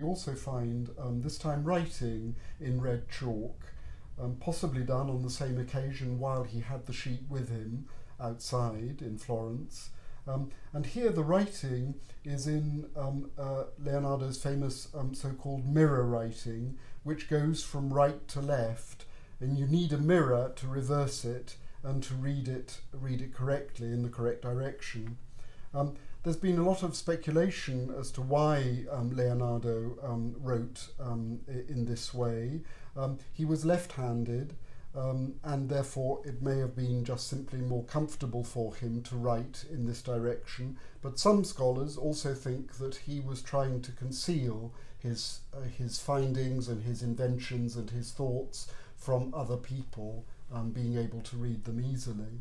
We also find um, this time writing in red chalk, um, possibly done on the same occasion while he had the sheet with him outside in Florence. Um, and here the writing is in um, uh, Leonardo's famous um, so-called mirror writing, which goes from right to left, and you need a mirror to reverse it and to read it, read it correctly in the correct direction. Um, there's been a lot of speculation as to why um, Leonardo um, wrote um, in this way. Um, he was left-handed um, and therefore it may have been just simply more comfortable for him to write in this direction. But some scholars also think that he was trying to conceal his, uh, his findings and his inventions and his thoughts from other people um, being able to read them easily.